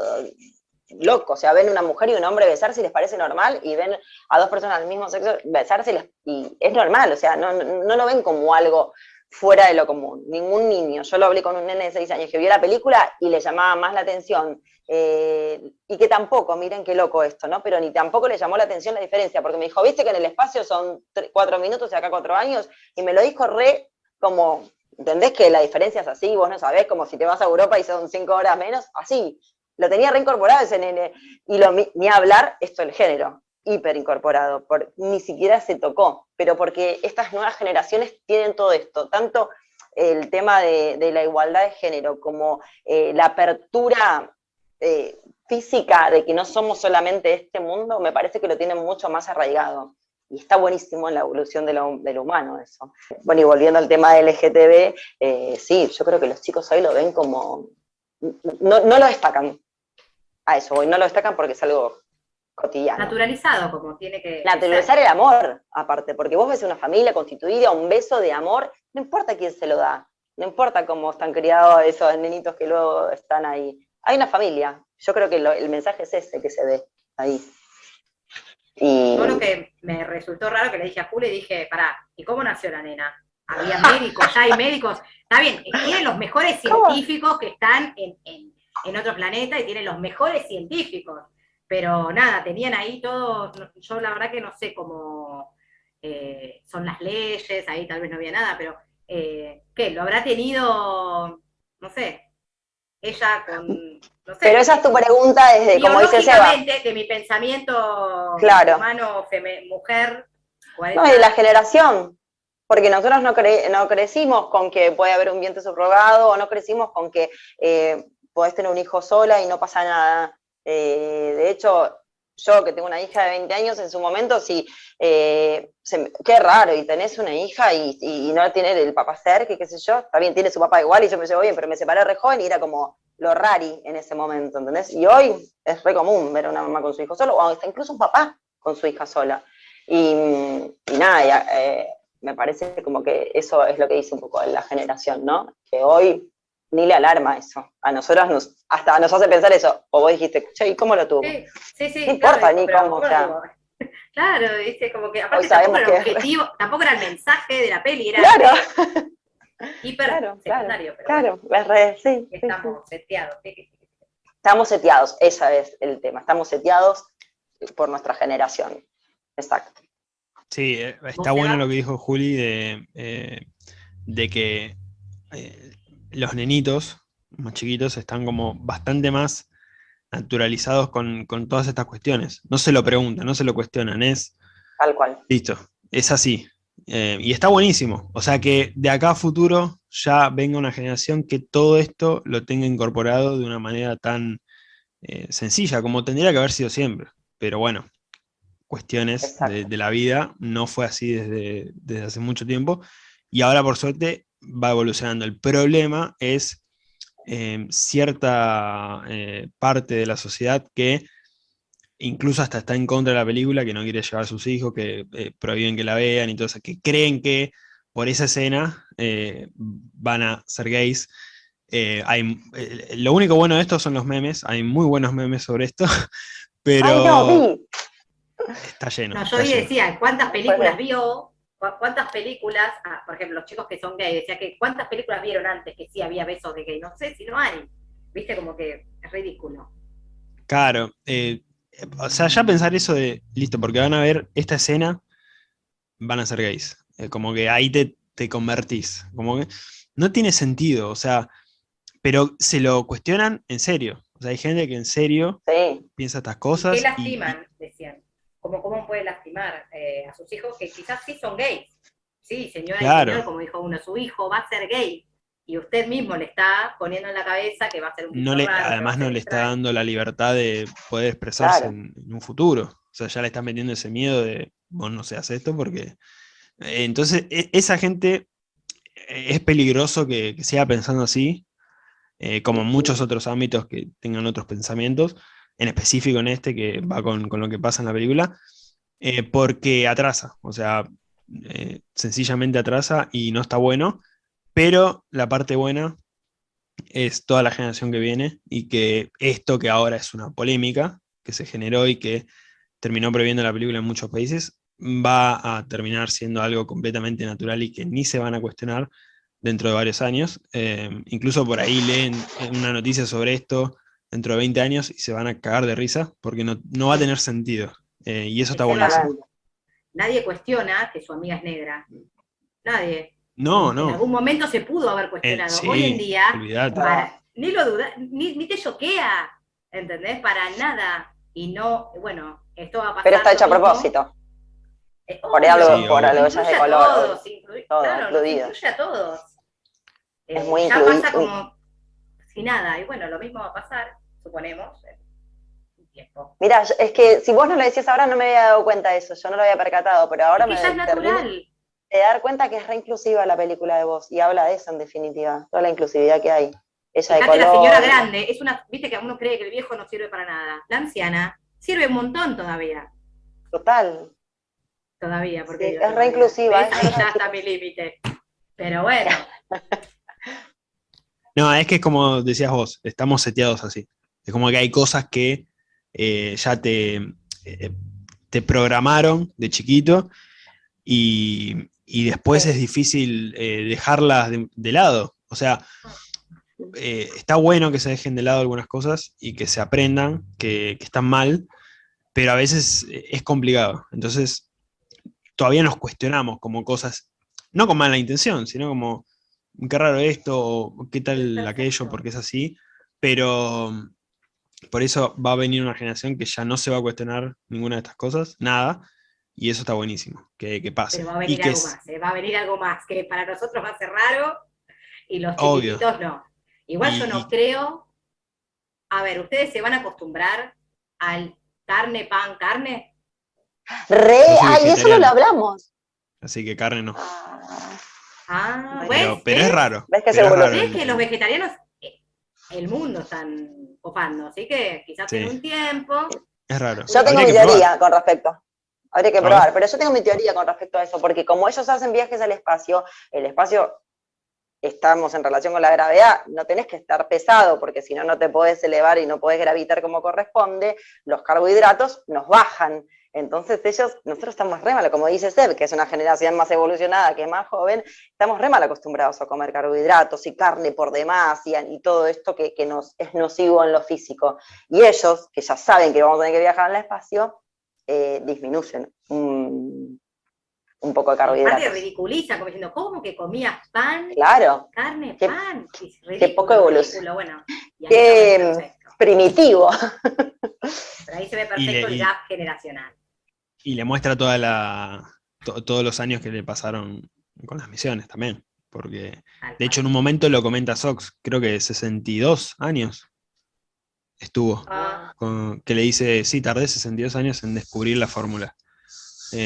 loco, o sea, ven una mujer y un hombre besarse y les parece normal, y ven a dos personas del mismo sexo besarse y, es normal, o sea, no, no, lo ven como algo fuera de lo común. Ningún niño, yo lo hablé con un nene de seis años que vio la película y le llamaba más la atención, eh, y que tampoco, miren qué loco esto, ¿no? Pero ni tampoco le llamó la atención la diferencia, porque me dijo, viste que en el espacio son cuatro minutos y acá cuatro años, y me lo dijo re como ¿Entendés que la diferencia es así? Vos no sabés, como si te vas a Europa y son cinco horas menos, así. Lo tenía reincorporado ese nene. Y lo, ni hablar esto el género, hiperincorporado, por, ni siquiera se tocó, pero porque estas nuevas generaciones tienen todo esto, tanto el tema de, la igualdad de género como eh, la apertura eh, física de que no somos solamente este mundo, me parece que lo tienen mucho más arraigado y está buenísimo en la evolución de lo, humano eso. Bueno, y volviendo al tema del LGTB, eh, sí, yo creo que los chicos hoy lo ven como, no, lo destacan a eso, hoy no lo destacan porque es algo cotidiano. Naturalizado, como tiene que Naturalizar el amor, aparte, porque vos ves una familia constituida, un beso de amor, no importa quién se lo da, no importa cómo están criados esos nenitos que luego están ahí. Hay una familia, yo creo que el mensaje es ese que se ve ahí. Y... lo que me resultó raro que le dije a Julio, dije, pará, ¿y cómo nació la nena? Había médicos, ya hay médicos. Está bien, tienen los mejores científicos que están en, en, otro planeta y tienen los mejores científicos. Pero nada, tenían ahí todo, yo la verdad que no sé cómo eh, son las leyes, ahí tal vez no había nada, pero eh, ¿qué? ¿Lo habrá tenido, no sé, ella con pero esa es tu pregunta desde, como dice Seba. de mi pensamiento claro. humano, mujer. No, y de la generación. Porque nosotros no, no crecimos con que puede haber un vientre subrogado, o no crecimos con que eh, podés tener un hijo sola y no pasa nada. Eh, de hecho, yo que tengo una hija de 20 años, en su momento, sí, eh, qué raro, y tenés una hija y, no tiene el papá cerca, qué sé yo, también tiene su papá igual, y yo me llevo bien, pero me separé re joven y era como, lo rari en ese momento, ¿entendés? Y hoy es re común ver a una mamá con su hijo solo, o hasta incluso un papá con su hija sola. Y, nada, eh, me parece como que eso es lo que dice un poco la generación, ¿no? Que hoy ni le alarma eso. A nosotros nos, hasta nos hace pensar eso. O vos dijiste, che, ¿y cómo lo tuvo? Sí, sí, sí No importa ni cómo, o sea. Claro, dice, como que aparte tampoco era el objetivo, tampoco era el mensaje de la peli, era claro hiper claro, secundario. Claro, claro sí, Estamos seteados. Estamos seteados, ese es el tema. Estamos seteados por nuestra generación. Exacto. Sí, eh, está bueno lo que dijo Juli de, eh, de que eh, los nenitos más chiquitos están como bastante más naturalizados con, todas estas cuestiones. No se lo preguntan, no se lo cuestionan, es... Tal cual. Listo, es así. Eh, y está buenísimo. O sea que de acá a futuro ya venga una generación que todo esto lo tenga incorporado de una manera tan eh, sencilla, como tendría que haber sido siempre. Pero bueno, cuestiones de, la vida, no fue así desde, desde hace mucho tiempo. Y ahora por suerte va evolucionando. El problema es Em, cierta eh, parte de la sociedad que incluso hasta está en contra de la película, que no quiere llevar a sus hijos, que eh, prohíben que la vean y todo eso, que creen que por esa escena eh, van a ser gays. hay, lo único bueno de esto son los memes, hay muy buenos memes sobre esto, pero está lleno. yo decía, ¿cuántas películas vio ¿Cuántas películas, ah, por ejemplo, los chicos que son gay, decía que cuántas películas vieron antes que sí había besos de gay? No sé si no hay. Viste, como que es ridículo. Claro. Eh, o sea, ya pensar eso de, listo, porque van a ver esta escena, van a ser gays. Eh, como que ahí te, te convertís. Como que no tiene sentido, o sea, pero se lo cuestionan en serio. O sea, hay gente que en serio piensa estas cosas. ¿Qué lastiman? decían como cómo puede lastimar eh, a sus hijos que quizás sí son gays. Sí, señora como dijo uno, su hijo va a ser gay. Y usted mismo le está poniendo en la cabeza que va a ser un no le, Además no le está dando la libertad de poder expresarse en, un futuro. O sea, ya le están metiendo ese miedo de, vos no seas esto porque... Eh, entonces, e, esa gente eh, es peligroso que, siga pensando así, como en muchos otros ámbitos que tengan otros pensamientos, en específico en este, que va con, lo que pasa en la película, eh, porque atrasa, o sea, eh, sencillamente atrasa y no está bueno, pero la parte buena es toda la generación que viene y que esto que ahora es una polémica que se generó y que terminó prohibiendo la película en muchos países, va a terminar siendo algo completamente natural y que ni se van a cuestionar dentro de varios años. Eh, incluso por ahí leen una noticia sobre esto dentro de 20 años y se van a cagar de risa porque no, va a tener sentido. Eh, y eso está buenísimo. Nadie cuestiona que su amiga es negra. Nadie. No, no. En algún momento se pudo haber cuestionado. Eh, Hoy en día, ni lo duda, ni, te choquea, ¿entendés? Para nada. Y no, bueno, esto va a pasar. Pero está hecho a propósito. por algo, por algo de color. Todos, todo, claro, incluye a todos. Es muy ya pasa como sin nada. Y bueno, lo mismo va a pasar suponemos, un tiempo. Mira, es que si vos no lo decías ahora no me había dado cuenta de eso, yo no lo había percatado, pero ahora me es natural. De dar cuenta que es reinclusiva la película de vos, y habla de eso en definitiva, toda la inclusividad que hay. Ella de la señora grande, es una, viste que uno cree que el viejo no sirve para nada. La anciana sirve un montón todavía. Total. Todavía, porque es reinclusiva. Ahí ya está mi límite. Pero bueno. No, es que es como decías vos, estamos seteados así. Es como que hay cosas que eh, ya te, eh, te programaron de chiquito y, después es difícil eh, dejarlas de, lado. O sea, está bueno que se dejen de lado algunas cosas y que se aprendan que, que están mal, pero a veces es complicado. Entonces, todavía nos cuestionamos como cosas, no con mala intención, sino como, qué raro esto, o qué tal aquello, porque es así, pero por eso va a venir una generación que ya no se va a cuestionar ninguna de estas cosas, nada, y eso está buenísimo, que, pase. Pero va a venir algo más, ¿eh? va a venir algo más, que para nosotros va a ser raro, y los chiquititos no. Igual yo no creo, a ver, ¿ustedes se van a acostumbrar al carne, pan, carne? Re, ay, eso no lo hablamos. Así que carne no. Ah, ah pero, pero es raro. ¿Ves que, es que los vegetarianos, eh, el mundo están copando, así que quizás en un tiempo. Es raro. Yo tengo mi teoría con respecto. Habría que probar, pero yo tengo mi teoría con respecto a eso, porque como ellos hacen viajes al espacio, el espacio, estamos en relación con la gravedad, no tenés que estar pesado, porque si no, no te podés elevar y no podés gravitar como corresponde, los carbohidratos nos bajan. Entonces ellos, nosotros estamos re mal, como dice Seb, que es una generación más evolucionada, que es más joven, estamos re mal acostumbrados a comer carbohidratos y carne por demás y, todo esto que, nos es nocivo en lo físico. Y ellos, que ya saben que vamos a tener que viajar al espacio, eh, disminuyen un, poco de carbohidratos. Aparte ridiculiza, como diciendo, ¿cómo que comías pan? Claro. Carne, pan. Qué, poco evolución. Bueno, primitivo. Pero ahí se ve perfecto el gap generacional. Y le muestra toda la, todos los años que le pasaron con las misiones también. Porque, de hecho, en un momento lo comenta Sox, creo que 62 años estuvo. Ah. que le dice, sí, tardé 62 años en descubrir la fórmula.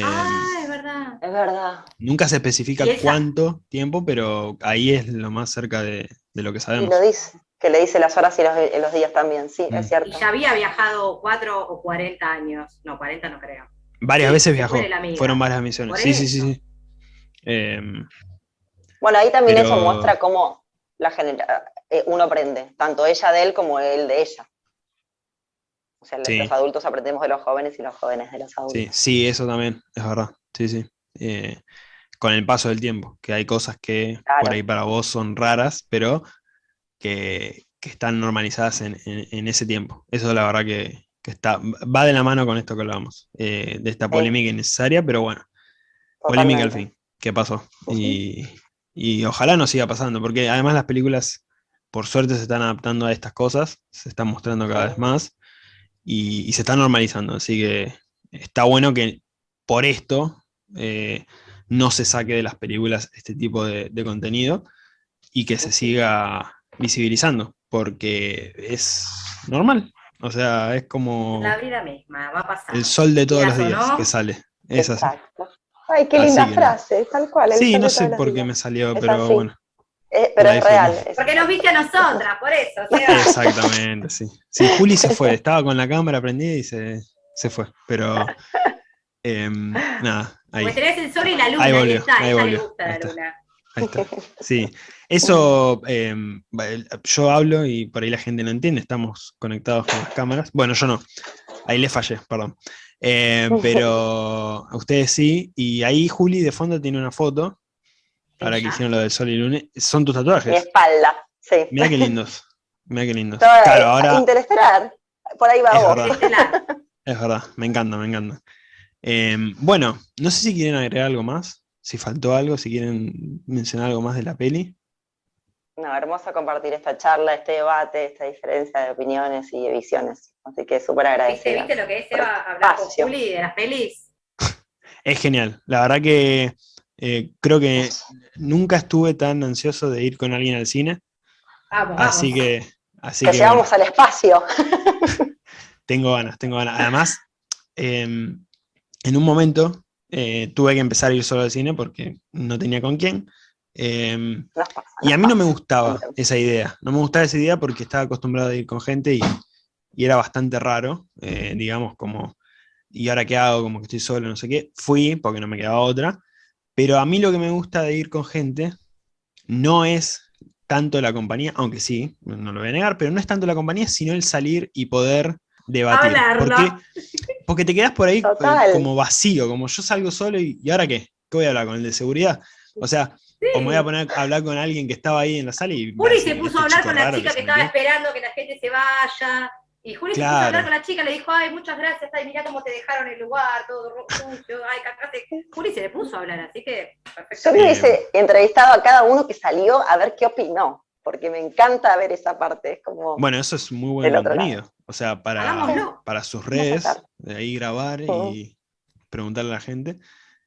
ah, es verdad. Es verdad. Nunca se especifica cuánto tiempo, pero ahí es lo más cerca de, lo que sabemos. Y lo dice, que le dice las horas y los, días también, sí, es mm. cierto. Y ya había viajado 4 o 40 años, no, 40 no creo. Varias veces viajó, fueron varias misiones. Sí, sí, sí, sí. Em, bueno, ahí también eso muestra cómo la eh, uno aprende, tanto ella de él como él de ella. O sea, los adultos aprendemos de los jóvenes y los jóvenes de los adultos. Sí, sí eso también, es verdad. Sí, sí. Eh, con el paso del tiempo, que hay cosas que por ahí para vos son raras, pero que, están normalizadas en, ese tiempo. Eso la verdad que, está, va de la mano con esto que hablábamos, eh, de esta polémica innecesaria, pero bueno, polémica al fin, ¿qué pasó? y, ojalá no siga pasando, porque además las películas, por suerte, se están adaptando a estas cosas, se están mostrando cada vez más, y, se está normalizando, así que está bueno que por esto eh, no se saque de las películas este tipo de, contenido y que se siga visibilizando, porque es normal. O sea, es como... La vida misma, va a pasar. El sol de todos los días que sale. Es Exacto. Ay, qué linda frase, tal cual. Sí, no sé por qué me salió, pero bueno. Eh, pero es real. Porque nos viste a nosotras, por eso. Exactamente, sí. Sí, Juli se fue, estaba con la cámara prendida y se, se fue. Pero em, nada, ahí. Pues tenés el sol y la luna, ahí, volvió, está, ahí volvió, le gusta la luna. Ahí está. Sí, eso em, yo hablo y por ahí la gente no entiende, estamos conectados con las cámaras. Bueno, yo no, ahí le fallé, perdón. Eh, pero a ustedes sí, y ahí Juli de fondo tiene una foto ahora que hicieron lo del sol y luna, son tus tatuajes. Mi espalda, sí. Mira qué lindos, mira qué lindos. claro, ahora... Interestelar, por ahí va es vos. Verdad. es verdad, me encanta, me encanta. Em, bueno, no sé si quieren agregar algo más, si faltó algo, si quieren mencionar algo más de la peli. No, hermoso compartir esta charla, este debate, esta diferencia de opiniones y de visiones. Así que súper agradecido. ¿Viste, lo que es Eva hablar con Juli de las pelis? Es genial, la verdad que eh, creo que nunca estuve tan ansioso de ir con alguien al cine. Así que. Así que, llegamos al espacio. tengo ganas, tengo ganas. Además, em, en un momento eh, tuve que empezar a ir solo al cine porque no tenía con quién. Em, y a mí no me gustaba esa idea. No me gustaba esa idea porque estaba acostumbrado a ir con gente y, era bastante raro, eh, digamos, como, ¿y ahora qué hago? Como que estoy solo, no sé qué. Fui porque no me quedaba otra. Pero a mí lo que me gusta de ir con gente no es tanto la compañía, aunque sí, no lo voy a negar, pero no es tanto la compañía, sino el salir y poder debatir. Porque, porque te quedas por ahí como vacío, como yo salgo solo y, ¿y ahora qué? ¿Qué voy a hablar con el de seguridad? O sea, o me voy a poner a hablar con alguien que estaba ahí en la sala y... Juli se puso a hablar con la chica que, estaba esperando que la gente se vaya. Y Juli se puso a hablar con la chica, le dijo, ay, muchas gracias, ay, mirá cómo te dejaron el lugar, todo sucio, ay, cagaste. Juli se le puso a hablar, así que perfecto. Yo hubiese entrevistado a cada uno que salió a ver qué opinó, porque me encanta ver esa parte. Es como bueno, eso es muy buen contenido. O sea, para, para sus redes, de ahí grabar y preguntarle a la gente.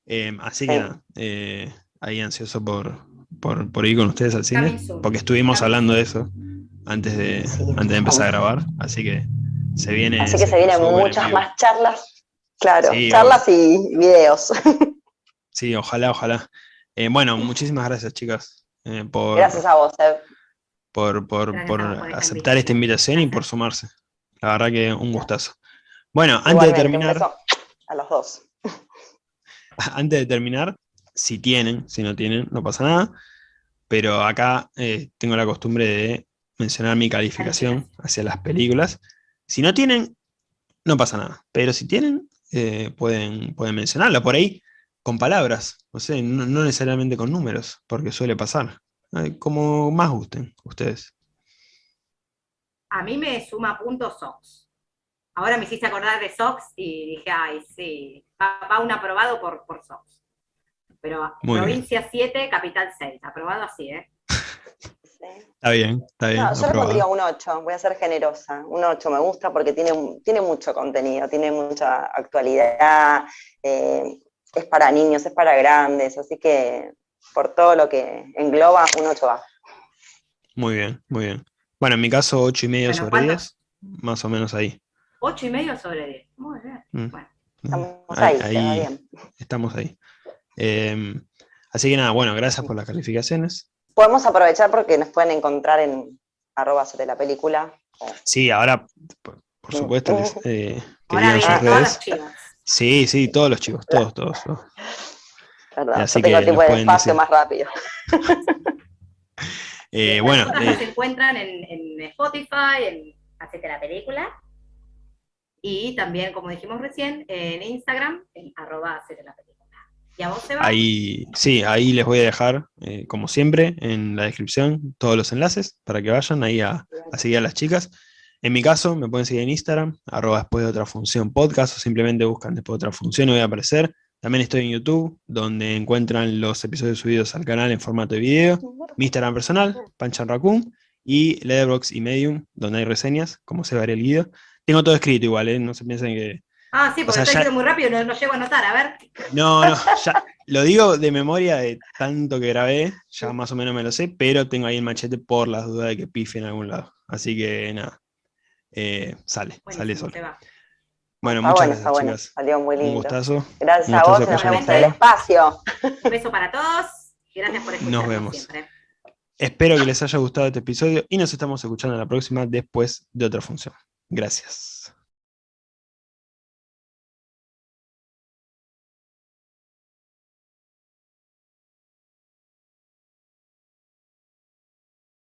Eh, así que nada, eh, ahí ansioso por, por, ir con ustedes al cine, porque estuvimos hablando de eso antes de, antes de empezar a grabar, así que se viene... Así que se, vienen muchas más charlas, claro, charlas y videos. Sí, ojalá, ojalá. Eh, bueno, muchísimas gracias chicas. Eh, por, gracias a vos, Por, por, aceptar esta invitación y por sumarse. La verdad que un gustazo. Bueno, antes de terminar... A los dos. Antes de terminar, si tienen, si no tienen, no pasa nada. Pero acá eh, tengo la costumbre de mencionar mi calificación hacia las películas. Si no tienen, no pasa nada. Pero si tienen, eh, pueden, pueden mencionarla por ahí con palabras. No, sé, no, necesariamente con números, porque suele pasar. Como más gusten ustedes. A mí me suma puntos Sox. Ahora me hiciste acordar de Sox y dije, ay, sí, va, un aprobado por, por Sox. Pero provincia 7, capital 6. Aprobado así, ¿eh? Está bien, está bien. No, yo le pondría un 8, voy a ser generosa. Un 8 me gusta porque tiene, tiene mucho contenido, tiene mucha actualidad, eh, es para niños, es para grandes, así que por todo lo que engloba, un 8 va. Muy bien, muy bien. Bueno, en mi caso, 8 y medio sobre 10, más o menos ahí. 8 y medio sobre 10, muy bien. Mm. Bueno. Estamos ahí, ahí, bien. Estamos ahí. Em, así que nada, bueno, gracias por las calificaciones. Podemos aprovechar porque nos pueden encontrar en arroba sobre la película. Sí, ahora, por, supuesto, eh, que ahora bien, redes. Sí, sí, todos los chicos, todos, todos. Así que tipo de espacio más rápido. eh, bueno. Eh, se encuentran en, en Spotify, en Hacete la película. Y también, como dijimos recién, en Instagram, en arroba Hacete la película. Ahí, sí, ahí les voy a dejar, eh, como siempre, en la descripción todos los enlaces para que vayan ahí a, a seguir a las chicas. En mi caso, me pueden seguir en Instagram, arroba después de otra función podcast, o simplemente buscan después de otra función y voy a aparecer. También estoy en YouTube, donde encuentran los episodios subidos al canal en formato de video. Mi Instagram personal, Panchan Raccoon, y Letterboxd y Medium, donde hay reseñas, como se va el guido. Tengo todo escrito igual, ¿eh? no se piensen que... Ah, sí, porque estoy muy rápido, no, no, llego a anotar, a ver. No, no, ya lo digo de memoria de tanto que grabé, ya más o menos me lo sé, pero tengo ahí el machete por las dudas de que pife en algún lado. Así que nada, eh, sale, sale solo. Bueno, muchas bueno, gracias, está bueno. Salió muy lindo. Un gustazo. Gracias a vos, nos vemos en el espacio. Un beso para todos. Gracias por escucharnos Nos vemos. Siempre. Espero que les haya gustado este episodio y nos estamos escuchando la próxima después de otra función. Gracias.